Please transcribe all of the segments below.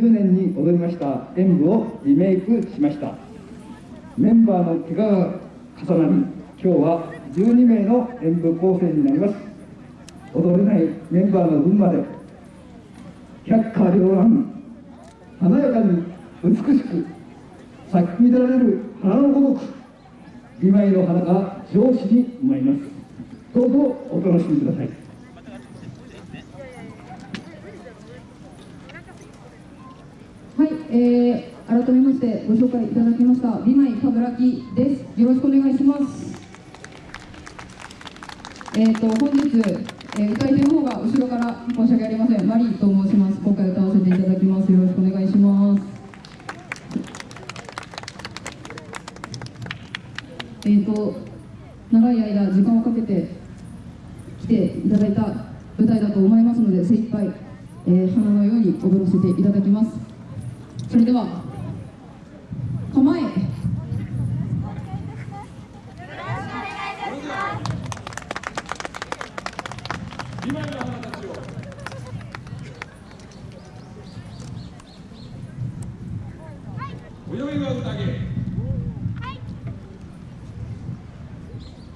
2010年に踊りました演舞をリメイクしました。メンバーの怪我が重なり今日は12名の演舞構成になります。踊れないメンバーの分まで百花繚乱華やかに美しく咲き乱れる花のごとく2枚の花が上司に舞います。どうぞお楽しみくださいはい、えー、ご紹介いただきました美舞かぶらきです。よろしくお願いします。えーと本日、えー、歌い手の方が後ろから申し訳ありません。マリーと申します。今回歌わせていただきます。よろしくお願いします。えーと長い間時間をかけて来ていただいた舞台だと思いますので精一杯、えー、花のように踊らせていただきます。それでは。構え泳ぎは宴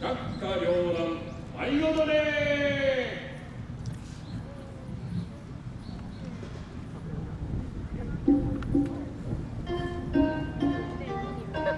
百花繚乱舞い。踊れ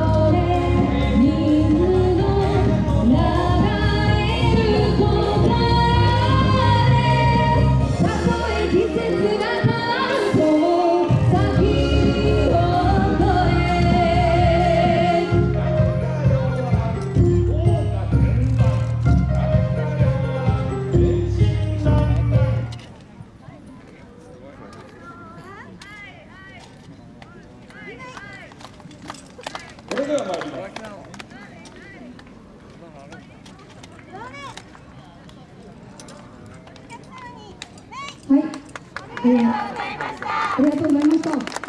哦。ありがとうございました。